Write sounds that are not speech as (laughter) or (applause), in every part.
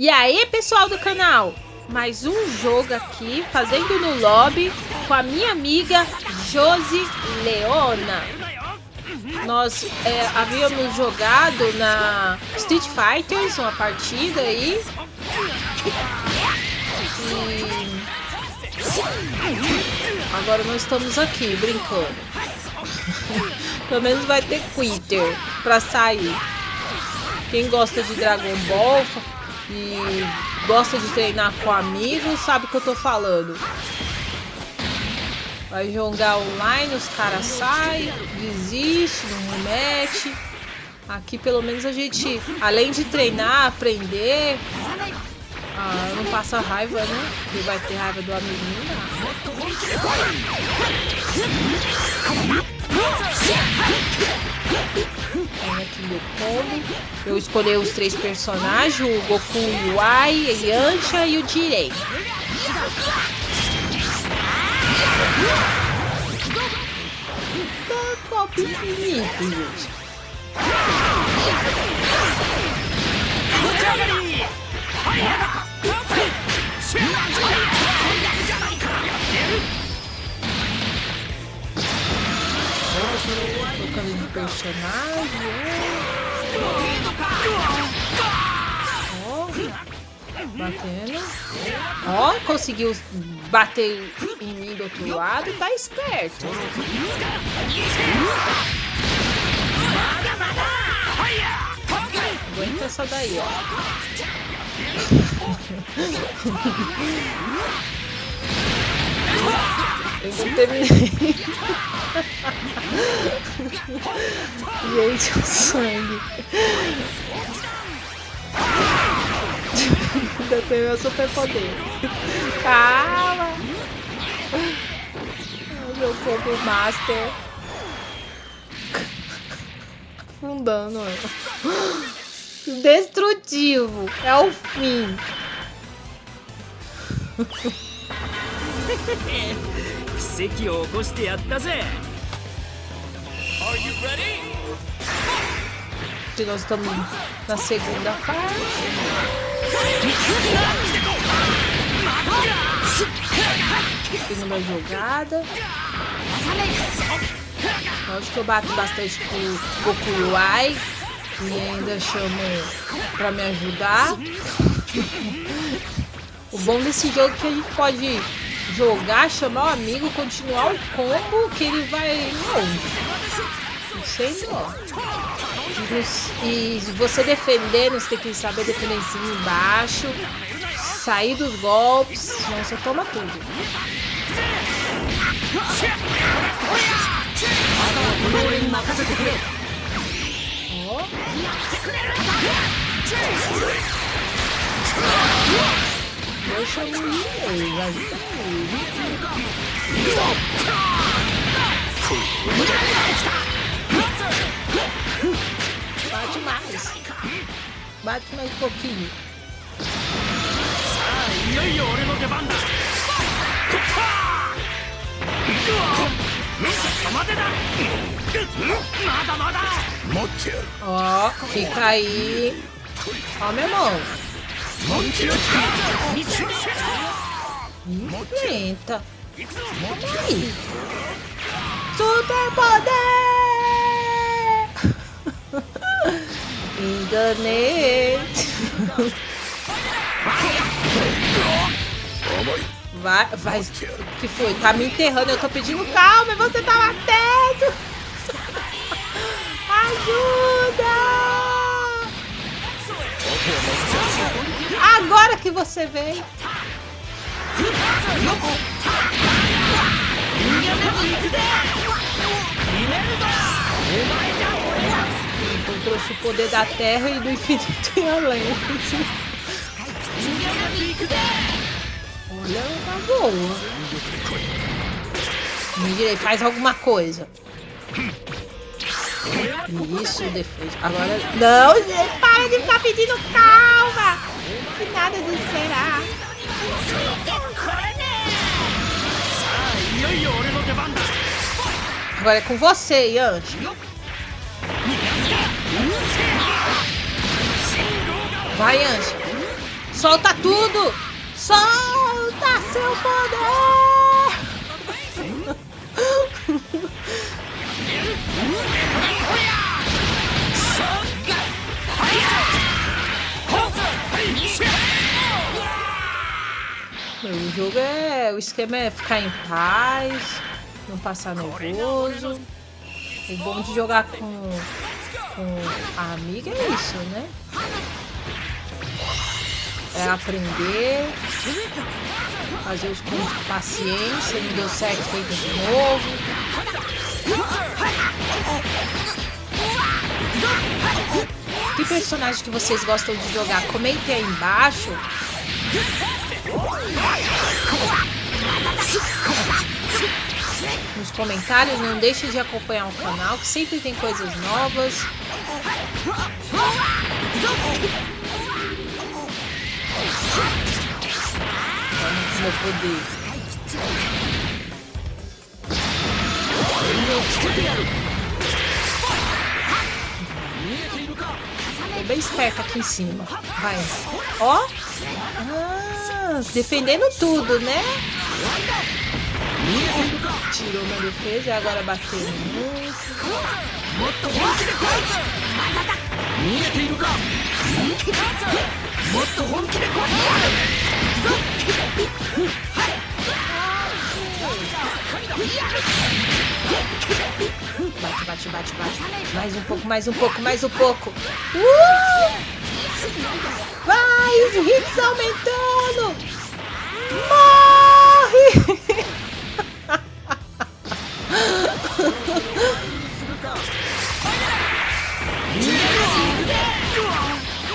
E aí, pessoal do canal? Mais um jogo aqui, fazendo no lobby com a minha amiga Josi Leona. Nós é, havíamos jogado na Street Fighters, uma partida aí. E... Agora nós estamos aqui, brincando. (laughs) Pelo menos vai ter quitter pra sair. Quem gosta de Dragon Ball e gosta de treinar com amigos, sabe o que eu tô falando. Vai jogar online, os caras saem, desiste, não remete. Aqui pelo menos a gente, além de treinar, aprender, ah, não passa raiva, né? Porque vai ter raiva do amiguinho, Aqui meu combo. Eu escolhi os três personagens, o Goku, o Ai, a Yancha e o Jirei. Tá top infinito, gente. Trocando de personagem. Ó, batendo. Ó, conseguiu bater em mim do outro lado. Tá esperto. Aguenta essa daí, ó. (laughs) Eu não terminei. (laughs) Gente, o sangue. Ainda tem meu super poder. Calma. Meu fogo master. Afundando ela. Destrutivo. É o fim. (laughs) Nós estamos na segunda parte. Segunda jogada. Acho que eu bato bastante com o Goku Uai e ainda chamo para me ajudar. o bom desse jogo é que a gente pode jogar, chamar o amigo, continuar o combo que ele vai longe. Não sei não. E você defendendo, você tem que saber defender embaixo. Sair dos golpes, senão você toma tudo. Deixa eu ir, Bate mais. Bate mais um pouquinho. Ó, oh, fica aí. Ó, oh, meu irmão. Enfrenta. Aí. Super poder! Enganei. Vai, vai. Que foi? Tá me enterrando. Eu tô pedindo calma e você tá batendo. Ajuda! Agora que você veio. Encontrou-se o poder da terra e do infinito e além. Olha, tá boa. Me direi, faz alguma coisa. Isso, defesa. Agora. Não, gente, para de ficar pedindo calma! Que nada de esperar. Agora é com você, Yanti. Vai, Yanti. Solta tudo! Solta seu poder! O jogo é. O esquema é ficar em paz, não passar nervoso. O bom de jogar com, com a amiga é isso, né? É aprender, fazer os coisas com paciência, não deu certo, feito de novo. Que personagem que vocês gostam de jogar? Comentem aí embaixo. Nos comentários, não deixe de acompanhar o canal, que sempre tem coisas novas. Vamos meu poder. Tô bem esperto aqui em cima. Vai. Ó. Ah, defendendo tudo, né? Tirou minha defesa e agora bateu. Bate, bate, bate, bate. Mais um pouco, mais um pouco, mais um pouco. Uh! Vai, os hits aumentando. Morre!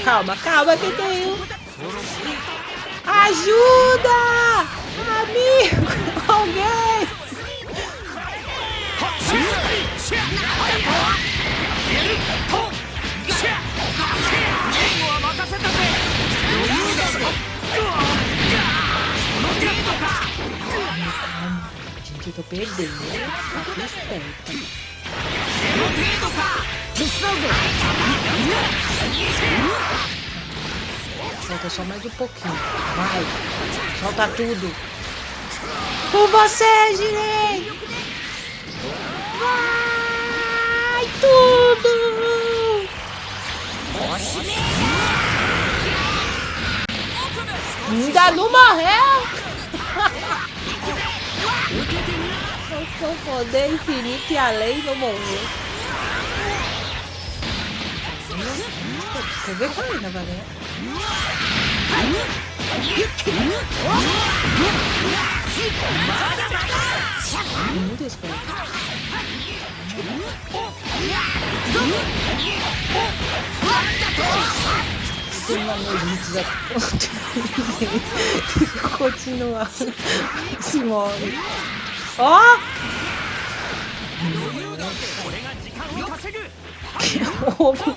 Calma, calma que eu tenho. Ajuda! Amigo! Tô perdendo. Tá esperto. Falta só mais um pouquinho. Vai. Solta tudo. Com você, Girei! Vai tudo! Ainda não morreu! O seu poder infinito e além não morreu. Quer ver qual é, Navaré? Muito esperto. Tem uma noite a continuar. Se morre. Ó! (laughs) Roubo!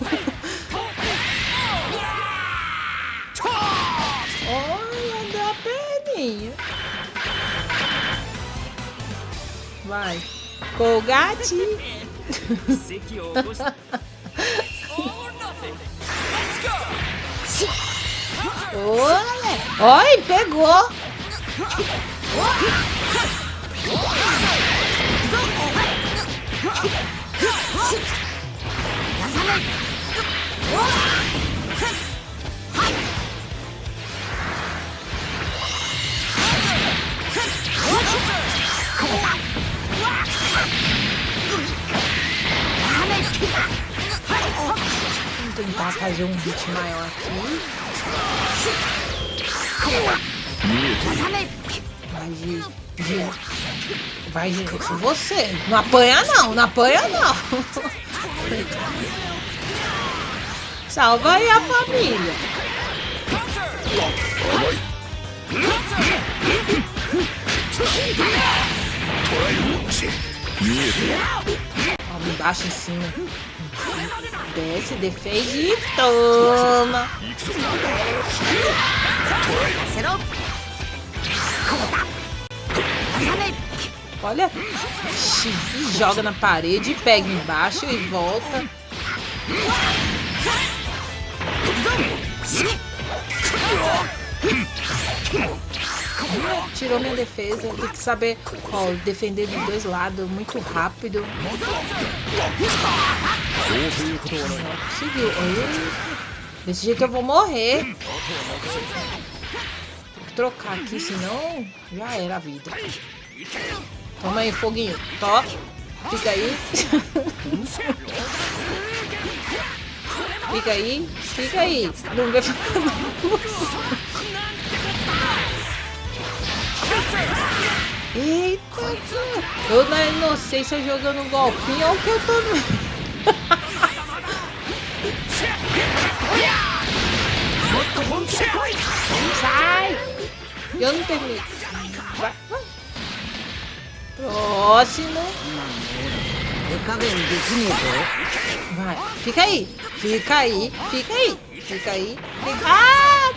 Olha, deu a perninha. Vai. Colgate. (laughs) Olha. Oi, pegou. (laughs) Tentar fazer um hit maior aqui. Vai, Vai, Gi. Com você. Não apanha não, não apanha não. Salva aí a família. Ó, embaixo em cima. Desce, defende e toma. Olha, joga na parede, pega embaixo e volta. Tirou minha defesa. Tem que saber ó, defender dos dois lados muito rápido. Conseguiu. Desse jeito eu vou morrer. Trocar aqui, senão já era a vida. Toma aí, foguinho. Tó. Fica aí. Fica aí. Fica aí. Não vai ficar Eita, eu na inocência jogando um golpinho, olha o que eu tô... Sai! Eu não terminei. Vai, vai. Próximo. Vai, fica aí. Fica aí. Fica aí. Fica aí. Fica... Ah!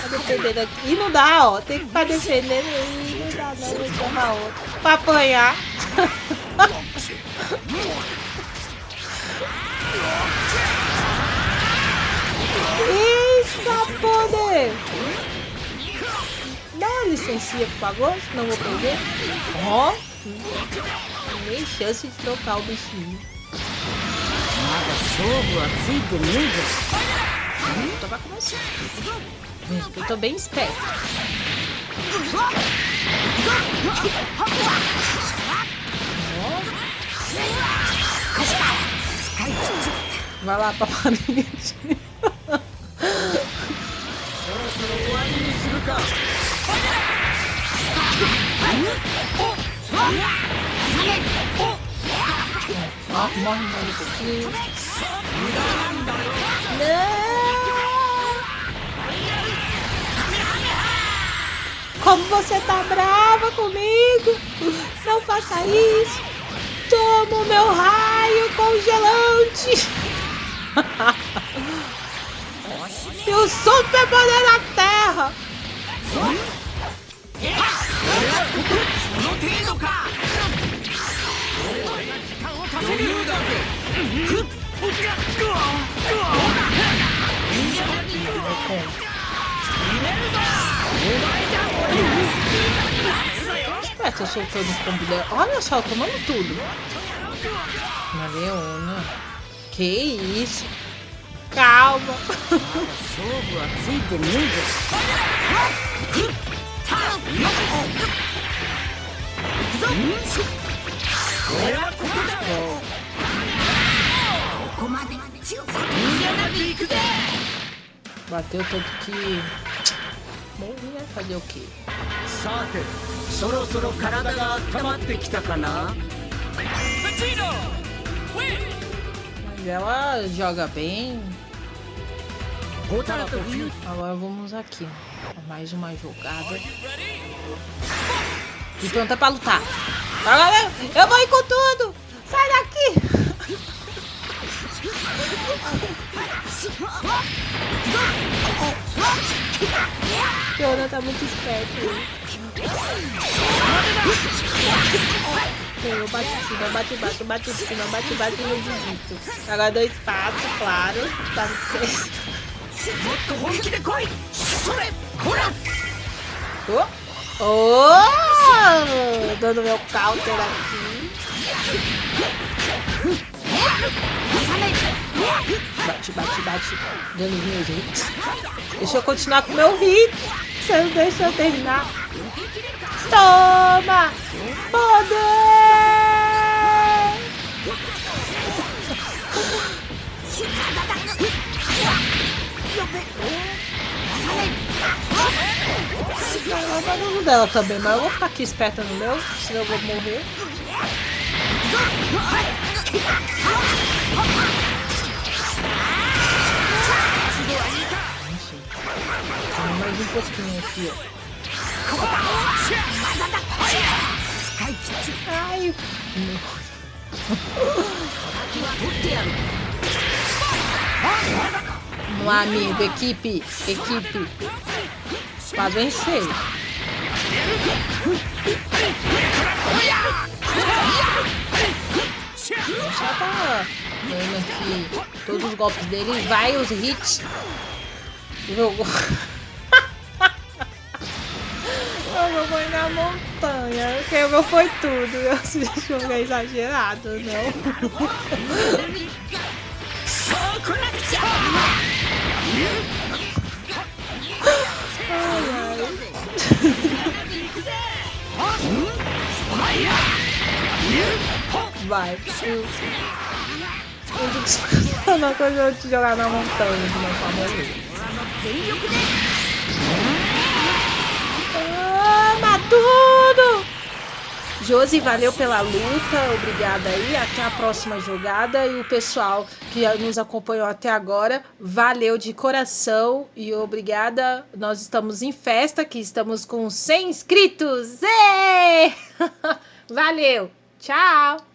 Tá defendendo aqui. E não dá, ó. Tem que ficar defendendo. E não dá, não. Vou chamar outro. Pra apanhar. (laughs) Eita, poder! Dá uma licencinha, por favor, senão vou perder. Ó, oh, nem chance de trocar o bichinho. Nada sobo, assim, comigo? Hum, então vai começar. Eu tô bem esperto. Vai lá, paparinho. (laughs) (laughs) Não! Como você tá brava comigo? Não faça isso! Toma o meu raio congelante! (laughs) e o super poder da terra! É, tô soltando o combo dela. Olha só, tomando tudo. Na Leona. Que isso? Calma. Jogo assim comigo? Bateu tanto que... Bom, ia fazer o quê? さてそろそろ体が温まってきたかな Mas ela joga bem. ホタルとフュー Agora vamos aqui. Mais uma jogada. e pronta é pra lutar. Agora Eu vou ir com tudo! Sai daqui! Fiona tá muito esperto. Né? Eu bate em cima, bate embaixo, bate em cima, bate embaixo e não digito. Agora dois passos, claro. Tá no centro. Oh! Oh! Dando meu counter aqui. Bate, bate, bate. Dando os meus. Deixa eu continuar com meu hit. Você não deixa eu terminar. Toma! Poder! Ela tá no dela também, mas eu vou ficar aqui esperta no meu, senão eu vou morrer. Tem mais um pouquinho aqui, ó. Ai, lá, (laughs) amigo, equipe, equipe. Pra vencer. Já tá Vendo aqui todos os golpes dele. Vai os hits. Jogou. (laughs) Jogou foi na montanha. Quebrou foi tudo. Esse jogo é exagerado, não? (laughs) Vai. Eu não consigo te jogar na montanha de uma forma Toma tudo! Josi, valeu pela luta, obrigada aí, até a próxima jogada e o pessoal que nos acompanhou até agora, valeu de coração e obrigada. Nós estamos em festa, que estamos com 100 inscritos. (laughs) Valeu, tchau!